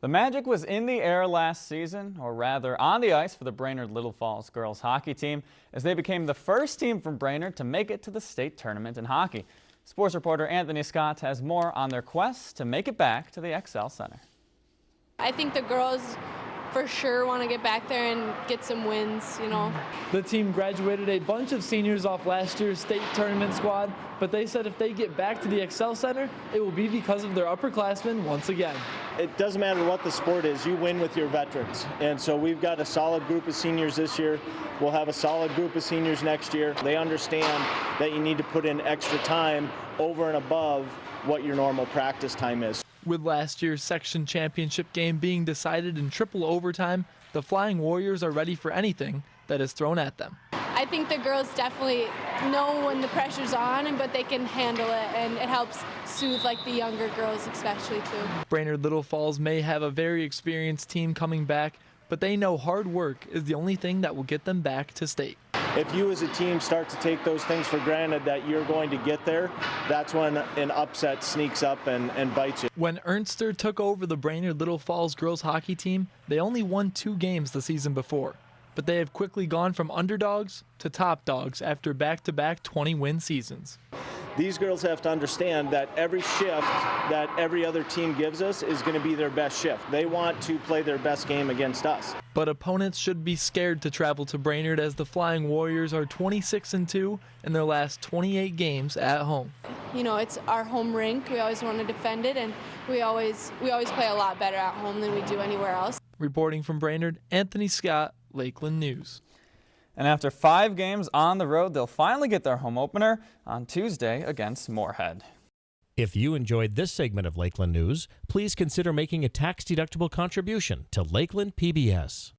The magic was in the air last season, or rather on the ice for the Brainerd Little Falls girls hockey team, as they became the first team from Brainerd to make it to the state tournament in hockey. Sports reporter Anthony Scott has more on their quest to make it back to the Xcel Center. I think the girls for sure want to get back there and get some wins, you know. The team graduated a bunch of seniors off last year's state tournament squad, but they said if they get back to the Xcel Center, it will be because of their upperclassmen once again. It doesn't matter what the sport is, you win with your veterans. And so we've got a solid group of seniors this year. We'll have a solid group of seniors next year. They understand that you need to put in extra time over and above what your normal practice time is. With last year's section championship game being decided in triple overtime, the Flying Warriors are ready for anything that is thrown at them. I think the girls definitely know when the pressure's on, but they can handle it, and it helps soothe like the younger girls especially too. Brainerd Little Falls may have a very experienced team coming back, but they know hard work is the only thing that will get them back to state if you as a team start to take those things for granted that you're going to get there, that's when an upset sneaks up and, and bites you. When Ernster took over the Brainerd Little Falls girls hockey team, they only won two games the season before. But they have quickly gone from underdogs to top dogs after back to back 20 win seasons these girls have to understand that every shift that every other team gives us is going to be their best shift. They want to play their best game against us. But opponents should be scared to travel to Brainerd as the Flying Warriors are 26 and 2 in their last 28 games at home. You know, it's our home rink. We always want to defend it and we always we always play a lot better at home than we do anywhere else. Reporting from Brainerd, Anthony Scott, Lakeland News. And after five games on the road, they'll finally get their home opener on Tuesday against Moorhead. If you enjoyed this segment of Lakeland News, please consider making a tax-deductible contribution to Lakeland PBS.